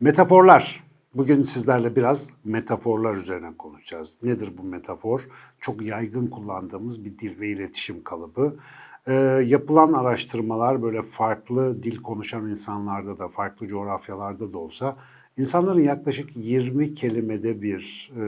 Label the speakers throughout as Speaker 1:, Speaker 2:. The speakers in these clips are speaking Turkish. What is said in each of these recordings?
Speaker 1: Metaforlar. Bugün sizlerle biraz metaforlar üzerine konuşacağız. Nedir bu metafor? Çok yaygın kullandığımız bir dil ve iletişim kalıbı. Ee, yapılan araştırmalar böyle farklı dil konuşan insanlarda da, farklı coğrafyalarda da olsa insanların yaklaşık 20 kelimede bir e,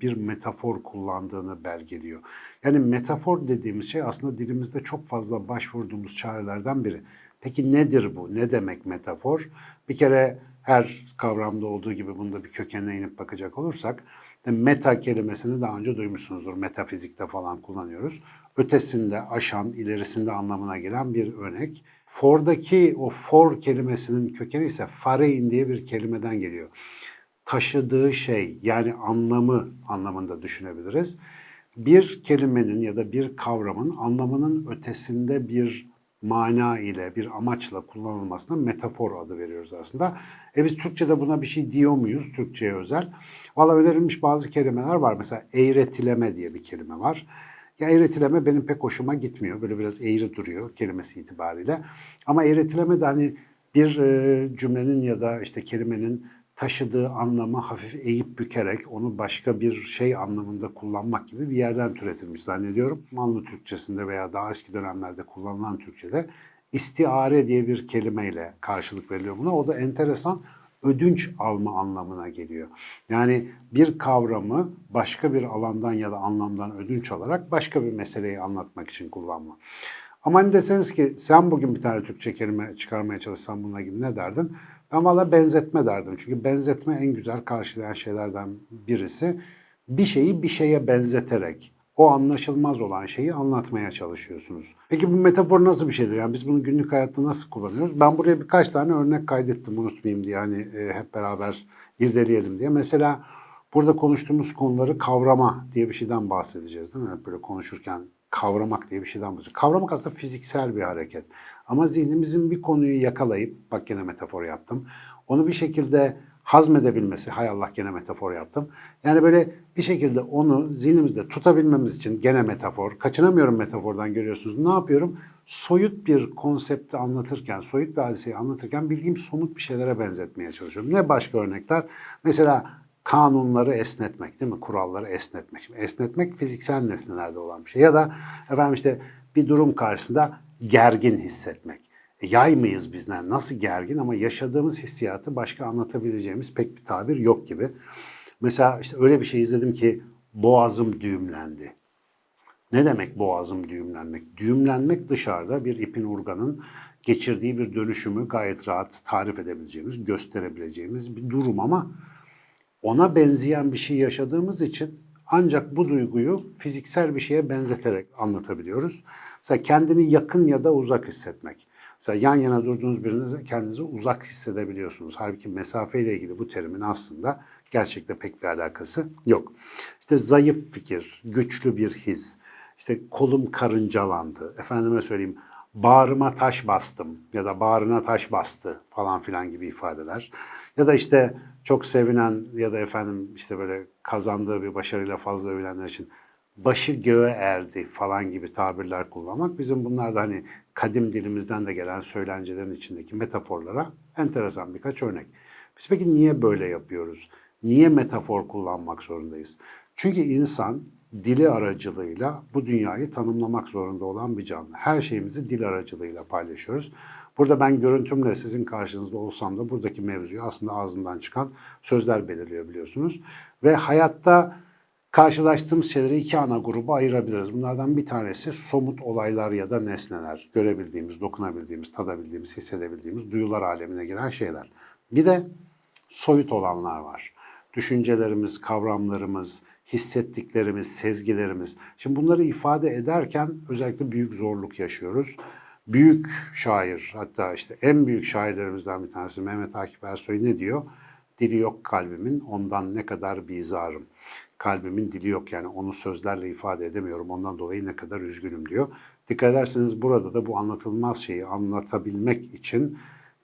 Speaker 1: bir metafor kullandığını belgeliyor. Yani metafor dediğimiz şey aslında dilimizde çok fazla başvurduğumuz çarelerden biri. Peki nedir bu? Ne demek metafor? Bir kere her kavramda olduğu gibi bunda bir kökenine inip bakacak olursak meta kelimesini daha önce duymuşsunuzdur. Metafizikte falan kullanıyoruz. Ötesinde, aşan, ilerisinde anlamına gelen bir örnek. For'daki o for kelimesinin kökeni ise farein diye bir kelimeden geliyor. Taşıdığı şey yani anlamı anlamında düşünebiliriz. Bir kelimenin ya da bir kavramın anlamının ötesinde bir mana ile, bir amaçla kullanılmasına metafor adı veriyoruz aslında. E biz Türkçe'de buna bir şey diyor muyuz, Türkçe'ye özel? Valla önerilmiş bazı kelimeler var. Mesela eğretileme diye bir kelime var. Ya eğretileme benim pek hoşuma gitmiyor. Böyle biraz eğri duruyor kelimesi itibariyle. Ama eğretileme de hani bir e, cümlenin ya da işte kelimenin taşıdığı anlamı hafif eğip bükerek onu başka bir şey anlamında kullanmak gibi bir yerden türetilmiş zannediyorum. Osmanlı Türkçesinde veya daha eski dönemlerde kullanılan Türkçede istiare diye bir kelimeyle karşılık veriliyor buna. O da enteresan ödünç alma anlamına geliyor. Yani bir kavramı başka bir alandan ya da anlamdan ödünç alarak başka bir meseleyi anlatmak için kullanma. Ama hani deseniz ki sen bugün bir tane Türkçe kelime çıkarmaya çalışsan bununla gibi ne derdin? Ben valla benzetme derdim. Çünkü benzetme en güzel karşılayan şeylerden birisi. Bir şeyi bir şeye benzeterek o anlaşılmaz olan şeyi anlatmaya çalışıyorsunuz. Peki bu metafor nasıl bir şeydir? Yani biz bunu günlük hayatta nasıl kullanıyoruz? Ben buraya birkaç tane örnek kaydettim unutmayayım diye. Hani e, hep beraber irdeleyelim diye. Mesela burada konuştuğumuz konuları kavrama diye bir şeyden bahsedeceğiz değil mi? Böyle konuşurken kavramak diye bir şeyden bahsediyoruz. Kavramak aslında fiziksel bir hareket. Ama zihnimizin bir konuyu yakalayıp, bak gene metafor yaptım, onu bir şekilde hazmedebilmesi, hay Allah gene metafor yaptım. Yani böyle bir şekilde onu zihnimizde tutabilmemiz için gene metafor, kaçınamıyorum metafordan görüyorsunuz. Ne yapıyorum? Soyut bir konsepti anlatırken, soyut bir hadiseyi anlatırken bildiğim somut bir şeylere benzetmeye çalışıyorum. Ne başka örnekler? Mesela kanunları esnetmek değil mi? Kuralları esnetmek. Şimdi esnetmek fiziksel nesnelerde olan bir şey. Ya da efendim işte bir durum karşısında gergin hissetmek. E, yay mıyız bizden? Nasıl gergin ama yaşadığımız hissiyatı başka anlatabileceğimiz pek bir tabir yok gibi. Mesela işte öyle bir şey izledim ki boğazım düğümlendi. Ne demek boğazım düğümlenmek? Düğümlenmek dışarıda bir ipin urganın geçirdiği bir dönüşümü gayet rahat tarif edebileceğimiz, gösterebileceğimiz bir durum ama ona benzeyen bir şey yaşadığımız için ancak bu duyguyu fiziksel bir şeye benzeterek anlatabiliyoruz. Mesela kendini yakın ya da uzak hissetmek. Mesela yan yana durduğunuz birinize kendinizi uzak hissedebiliyorsunuz. Halbuki mesafe ile ilgili bu terimin aslında gerçekte pek bir alakası yok. İşte zayıf fikir, güçlü bir his, işte kolum karıncalandı, efendime söyleyeyim bağrıma taş bastım ya da bağrına taş bastı falan filan gibi ifadeler. Ya da işte çok sevinen ya da efendim işte böyle kazandığı bir başarıyla fazla övülenler için başı göğe erdi falan gibi tabirler kullanmak bizim bunlar da hani kadim dilimizden de gelen söylencelerin içindeki metaforlara enteresan birkaç örnek. Biz peki niye böyle yapıyoruz? Niye metafor kullanmak zorundayız? Çünkü insan dili aracılığıyla bu dünyayı tanımlamak zorunda olan bir canlı. Her şeyimizi dil aracılığıyla paylaşıyoruz. Burada ben görüntümle sizin karşınızda olsam da buradaki mevzuyu aslında ağzından çıkan sözler belirliyor biliyorsunuz. Ve hayatta karşılaştığımız şeyleri iki ana gruba ayırabiliriz. Bunlardan bir tanesi somut olaylar ya da nesneler. Görebildiğimiz, dokunabildiğimiz, tadabildiğimiz, hissedebildiğimiz duyular alemine giren şeyler. Bir de soyut olanlar var. Düşüncelerimiz, kavramlarımız, hissettiklerimiz, sezgilerimiz. Şimdi bunları ifade ederken özellikle büyük zorluk yaşıyoruz. Büyük şair, hatta işte en büyük şairlerimizden bir tanesi Mehmet Akif Ersoy ne diyor? Dili yok kalbimin, ondan ne kadar bizarım. Kalbimin dili yok yani onu sözlerle ifade edemiyorum ondan dolayı ne kadar üzgünüm diyor. Dikkat ederseniz burada da bu anlatılmaz şeyi anlatabilmek için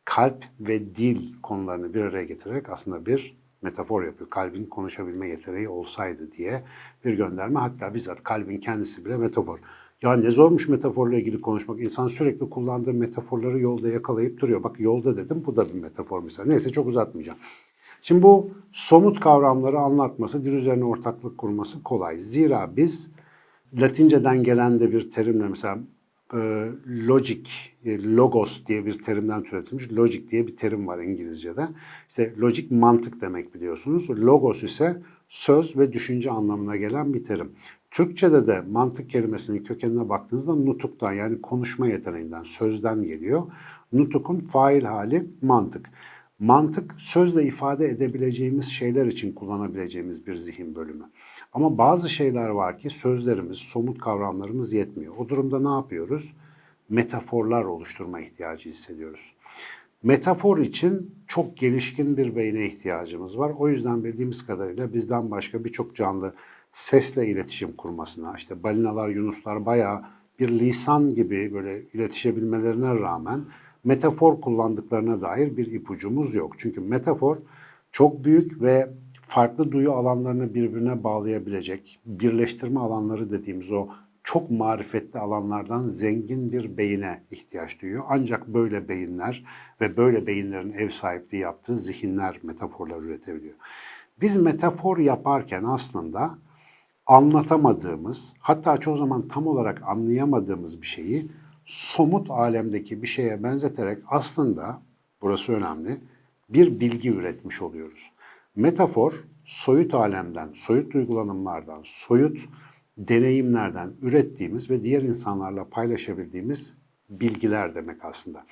Speaker 1: kalp ve dil konularını bir araya getirerek aslında bir metafor yapıyor. Kalbin konuşabilme yeteneği olsaydı diye bir gönderme. Hatta bizzat kalbin kendisi bile metafor. Ya ne zormuş metaforla ilgili konuşmak. İnsan sürekli kullandığı metaforları yolda yakalayıp duruyor. Bak yolda dedim bu da bir metafor mesela. Neyse çok uzatmayacağım. Şimdi bu somut kavramları anlatması, dil üzerine ortaklık kurması kolay. Zira biz Latinceden gelen de bir terimle mesela e, logic, e, logos diye bir terimden türetilmiş. Logic diye bir terim var İngilizce'de. İşte logic mantık demek biliyorsunuz. Logos ise söz ve düşünce anlamına gelen bir terim. Türkçe'de de mantık kelimesinin kökenine baktığınızda nutuktan yani konuşma yeteneğinden, sözden geliyor. Nutukun fail hali mantık. Mantık sözle ifade edebileceğimiz şeyler için kullanabileceğimiz bir zihin bölümü. Ama bazı şeyler var ki sözlerimiz, somut kavramlarımız yetmiyor. O durumda ne yapıyoruz? Metaforlar oluşturma ihtiyacı hissediyoruz. Metafor için çok gelişkin bir beyne ihtiyacımız var. O yüzden bildiğimiz kadarıyla bizden başka birçok canlı sesle iletişim kurmasına, işte balinalar, yunuslar bayağı bir lisan gibi böyle iletişebilmelerine rağmen metafor kullandıklarına dair bir ipucumuz yok. Çünkü metafor çok büyük ve farklı duyu alanlarını birbirine bağlayabilecek, birleştirme alanları dediğimiz o çok marifetli alanlardan zengin bir beyine ihtiyaç duyuyor. Ancak böyle beyinler ve böyle beyinlerin ev sahipliği yaptığı zihinler metaforlar üretebiliyor. Biz metafor yaparken aslında anlatamadığımız, hatta çoğu zaman tam olarak anlayamadığımız bir şeyi somut alemdeki bir şeye benzeterek aslında, burası önemli, bir bilgi üretmiş oluyoruz. Metafor, soyut alemden, soyut duygulanımlardan, soyut deneyimlerden ürettiğimiz ve diğer insanlarla paylaşabildiğimiz bilgiler demek aslında.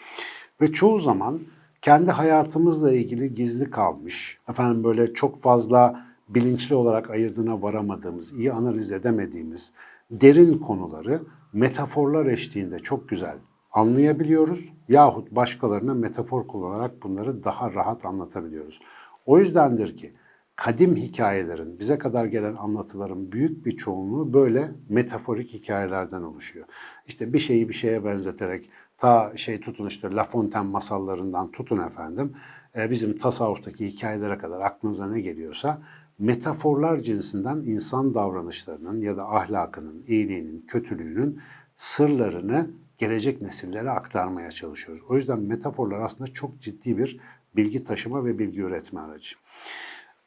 Speaker 1: Ve çoğu zaman kendi hayatımızla ilgili gizli kalmış, efendim böyle çok fazla bilinçli olarak ayırdığına varamadığımız, iyi analiz edemediğimiz derin konuları metaforlar eşliğinde çok güzel anlayabiliyoruz yahut başkalarına metafor kullanarak bunları daha rahat anlatabiliyoruz. O yüzdendir ki kadim hikayelerin, bize kadar gelen anlatıların büyük bir çoğunluğu böyle metaforik hikayelerden oluşuyor. İşte bir şeyi bir şeye benzeterek ta şey tutun işte La Fontaine masallarından tutun efendim e, bizim tasavvuftaki hikayelere kadar aklınıza ne geliyorsa metaforlar cinsinden insan davranışlarının ya da ahlakının, iyiliğinin, kötülüğünün sırlarını gelecek nesillere aktarmaya çalışıyoruz. O yüzden metaforlar aslında çok ciddi bir bilgi taşıma ve bilgi üretme aracı.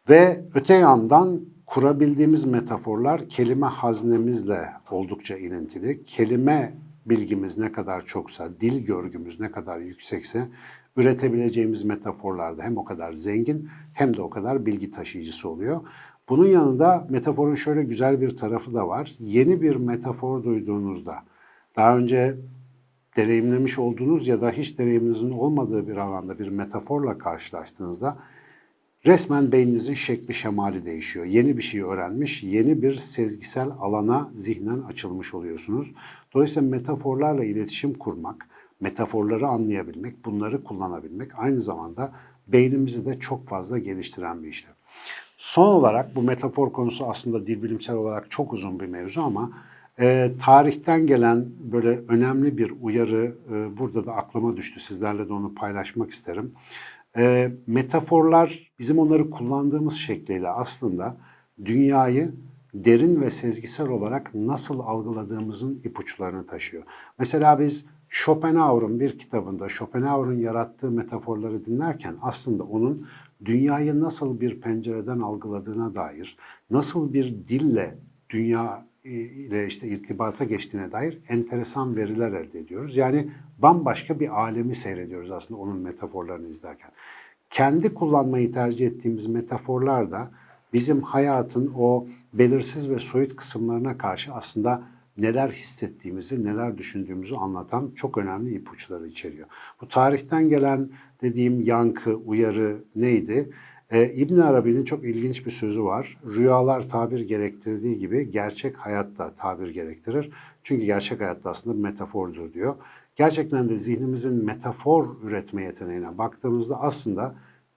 Speaker 1: Ve öte yandan kurabildiğimiz metaforlar kelime haznemizle oldukça ilintili. Kelime bilgimiz ne kadar çoksa, dil görgümüz ne kadar yüksekse üretebileceğimiz metaforlarda hem o kadar zengin hem de o kadar bilgi taşıyıcısı oluyor. Bunun yanında metaforun şöyle güzel bir tarafı da var. Yeni bir metafor duyduğunuzda, daha önce deneyimlemiş olduğunuz ya da hiç deneyiminizin olmadığı bir alanda bir metaforla karşılaştığınızda resmen beyninizin şekli şemali değişiyor. Yeni bir şey öğrenmiş, yeni bir sezgisel alana zihnen açılmış oluyorsunuz. Dolayısıyla metaforlarla iletişim kurmak, metaforları anlayabilmek, bunları kullanabilmek aynı zamanda beynimizi de çok fazla geliştiren bir işlem. Son olarak bu metafor konusu aslında dil bilimsel olarak çok uzun bir mevzu ama e, tarihten gelen böyle önemli bir uyarı e, burada da aklıma düştü. Sizlerle de onu paylaşmak isterim. E, metaforlar bizim onları kullandığımız şekliyle aslında dünyayı derin ve sezgisel olarak nasıl algıladığımızın ipuçlarını taşıyor. Mesela biz Schopenhauer'un bir kitabında Schopenhauer'un yarattığı metaforları dinlerken aslında onun dünyayı nasıl bir pencereden algıladığına dair, nasıl bir dille dünya ile işte irtibata geçtiğine dair enteresan veriler elde ediyoruz. Yani bambaşka bir alemi seyrediyoruz aslında onun metaforlarını izlerken. Kendi kullanmayı tercih ettiğimiz metaforlar da bizim hayatın o belirsiz ve soyut kısımlarına karşı aslında neler hissettiğimizi, neler düşündüğümüzü anlatan çok önemli ipuçları içeriyor. Bu tarihten gelen dediğim yankı, uyarı neydi? Ee, İbn Arabi'nin çok ilginç bir sözü var. Rüyalar tabir gerektirdiği gibi gerçek hayatta tabir gerektirir. Çünkü gerçek hayatta aslında bir metafordur diyor. Gerçekten de zihnimizin metafor üretme yeteneğine baktığımızda aslında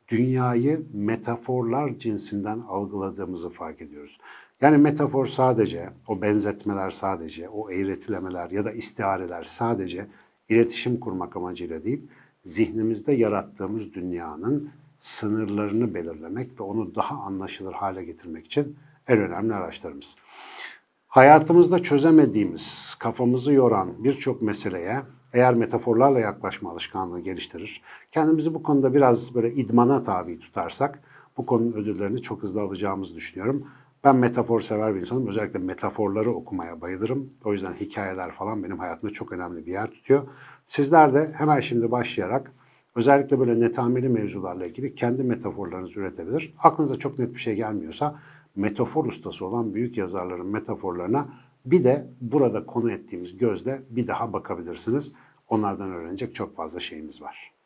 Speaker 1: dünyayı metaforlar cinsinden algıladığımızı fark ediyoruz. Yani metafor sadece, o benzetmeler sadece, o eğretilemeler ya da istiareler sadece iletişim kurmak amacıyla değil, zihnimizde yarattığımız dünyanın sınırlarını belirlemek ve onu daha anlaşılır hale getirmek için en önemli araçlarımız. Hayatımızda çözemediğimiz, kafamızı yoran birçok meseleye eğer metaforlarla yaklaşma alışkanlığı geliştirir, kendimizi bu konuda biraz böyle idmana tabi tutarsak bu konunun ödüllerini çok hızlı alacağımızı düşünüyorum. Ben metafor sever bir insanım. Özellikle metaforları okumaya bayılırım. O yüzden hikayeler falan benim hayatımda çok önemli bir yer tutuyor. Sizler de hemen şimdi başlayarak özellikle böyle netameli mevzularla ilgili kendi metaforlarınızı üretebilir. Aklınıza çok net bir şey gelmiyorsa metafor ustası olan büyük yazarların metaforlarına bir de burada konu ettiğimiz gözle bir daha bakabilirsiniz. Onlardan öğrenecek çok fazla şeyimiz var.